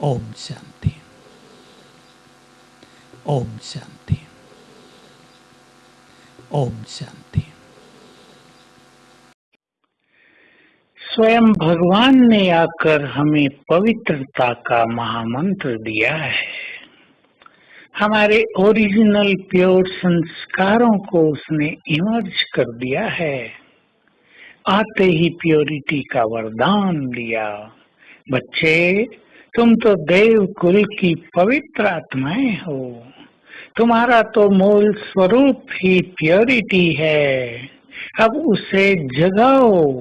ओम शांति ओम शांति ओम शांति स्वयं भगवान ने आकर हमें पवित्रता का महामंत्र दिया है। हमारे ओरिजिनल प्योर संस्कारों को उसने इमर्ज कर दिया है। आते ही प्योरिटी का वरदान दिया। बच्चे तुम तो देव कुल की पवित्र आत्माएँ हो। तुम्हारा तो मूल स्वरूप ही प्योरिटी है। अब उसे जगाओ।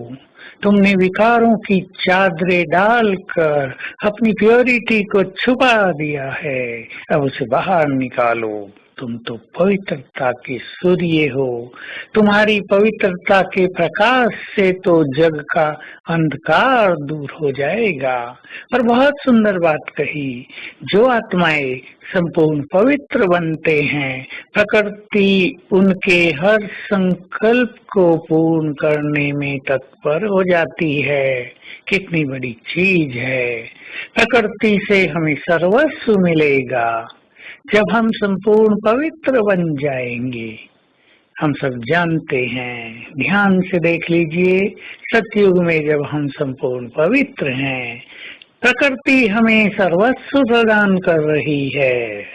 तुमने विकारों की चादरें डालकर अपनी प्योरिटी को छुपा दिया है। अब उसे बाहर निकालो। तुम तो पवित्रता के सूर्य हो। तुम्हारी पवित्रता के प्रकाश से तो जग का अंधकार दूर हो जाएगा। और बहुत सुंदर बात कही, जो आत्माएँ संपूर्ण पवित्र बनते हैं, प्रकृति उनके हर संकल्प को पूर्ण करने में तत्पर हो जाती है। कितनी बड़ी चीज़ है। प्रकृति से हमें सर्वस्व मिलेगा। जब हम संपूर्ण पवित्र बन जाएँगे, हम सब जानते हैं। ध्यान से देख लीजिए, सतयुग में जब हम संपूर्ण पवित्र हैं, प्रकृति हमें सर्वस्व प्रदान कर रही है।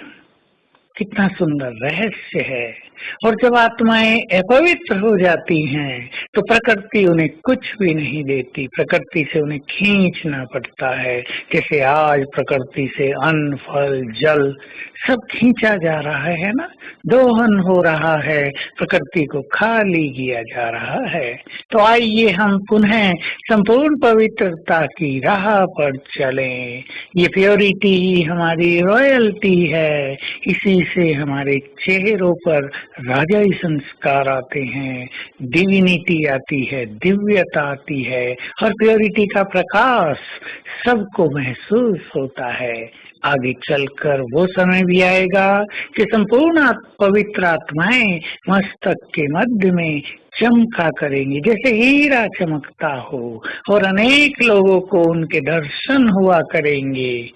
कितना सुंदर रहस्य है। और जब आत्माएँ अपवित्र हो जाती हैं तो प्रकृति उन्हें कुछ भी नहीं देती। प्रकृति से उन्हें खींचना पड़ता है। जैसे आज प्रकृति से अन्न, फल, जल सब खींचा जा रहा है ना? दोहन हो रहा है। प्रकृति को खाली किया जा रहा है। तो आइए हम पुनः संपूर्ण पवित्रता की राह पर चलें। ये प्योरिटी ही हमारी रॉयल्टी है। इसी से हमारे चेहरों पर राजाई संस्कार आते हैं डिविनिटी आती है, दिव्यता आती है और प्योरिटी का प्रकाश सबको महसूस होता है। आगे चलकर वो समय भी आएगा कि संपूर्ण पवित्र आत्माएँ मस्तक के मध्य में चमका करेंगी। जैसे हीरा चमकता हो और अनेक लोगों को उनके दर्शन हुआ करेंगे।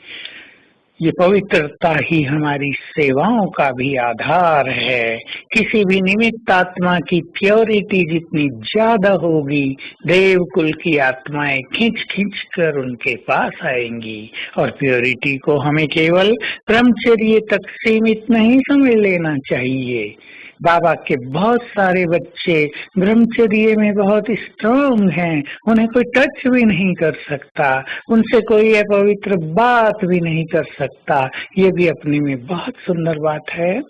ये पवित्रता ही हमारी सेवाओं का भी आधार है। किसी भी निमित्त आत्मा की प्योरिटी जितनी ज़्यादा होगी देव कुल की आत्माएँ खींच खींच कर उनके पास आएँगी। और प्योरिटी को हमें केवल ब्रह्मचर्य तक सीमित नहीं समझ लेना चाहिए। बाबा के बहुत सारे बच्चे ब्रह्मचर्य में बहुत स्ट्रॉन्ग हैं, उन्हें कोई टच भी नहीं कर सकता, उनसे कोई अपवित्र बात भी नहीं कर सकता। ये भी अपने में बहुत सुंदर बात है।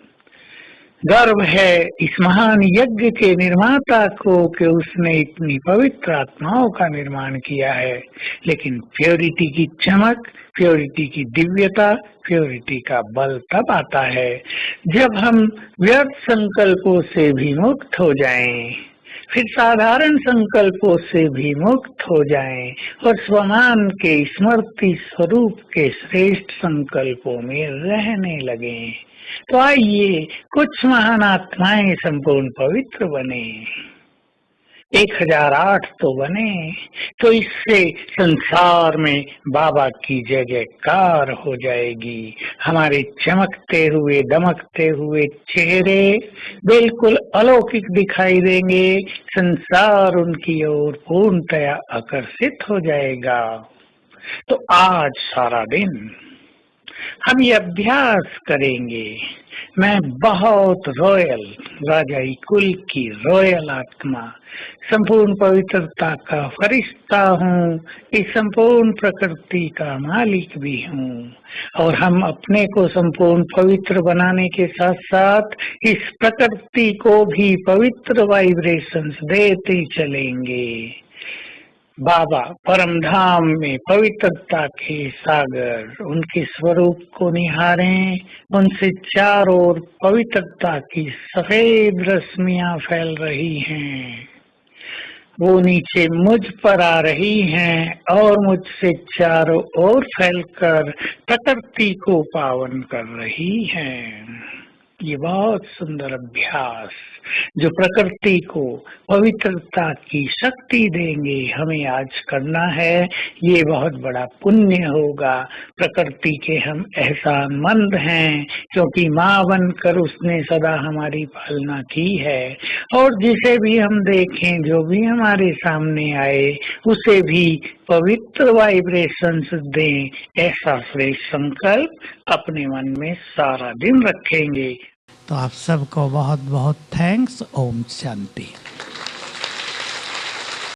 गर्व है इस महान यज्ञ के निर्माता को कि उसने इतनी पवित्र आत्माओं का निर्माण किया है। लेकिन प्योरिटी की चमक प्योरिटी की दिव्यता प्योरिटी का बल तब आता है जब हम व्यर्थ संकल्पों से भी मुक्त हो जाएँ, फिर साधारण संकल्पों से भी मुक्त हो जाएँ और स्वमान के स्मृति स्वरूप के श्रेष्ठ संकल्पों में रहने लगे। तो आइए कुछ महान आत्माएँ संपूर्ण पवित्र बने। एक हज़ार आठ तो बने तो इससे संसार में बाबा की जय जयकार हो जाएगी। हमारे चमकते हुए, दमकते हुए चेहरे बिल्कुल अलौकिक दिखाई देंगे। संसार उनकी ओर पूर्णतया आकर्षित हो जाएगा। तो आज सारा दिन हम ये अभ्यास करेंगे। मैं बहुत रॉयल राजाई कुल की रॉयल आत्मा, संपूर्ण पवित्रता का फरिश्ता हूँ, इस संपूर्ण प्रकृति का मालिक भी हूँ। और हम अपने को संपूर्ण पवित्र बनाने के साथ साथ इस प्रकृति को भी पवित्र वाइब्रेशंस देते चलेंगे। बाबा परम धाम में पवित्रता के सागर, उनके स्वरूप को निहारें। उनसे चारों ओर पवित्रता की सफ़ेद रश्मियाँ फैल रही हैं। वो नीचे मुझ पर आ रही हैं और मुझसे चारों ओर फैलकर प्रकृति को पावन कर रही हैं। ये बहुत सुंदर अभ्यास, जो प्रकृति को पवित्रता की शक्ति देंगे, हमें आज करना है। ये बहुत बड़ा पुण्य होगा। प्रकृति के हम एहसान मंद हैं, क्योंकि माँ बनकर उसने सदा हमारी पालना की है। और जिसे भी हम देखें, जो भी हमारे सामने आए, उसे भी पवित्र वाइब्रेशंस दें। ऐसा श्रेष्ठ संकल्प अपने मन में सारा दिन रखेंगे। तो आप सबको बहुत बहुत थैंक्स ओम शांति।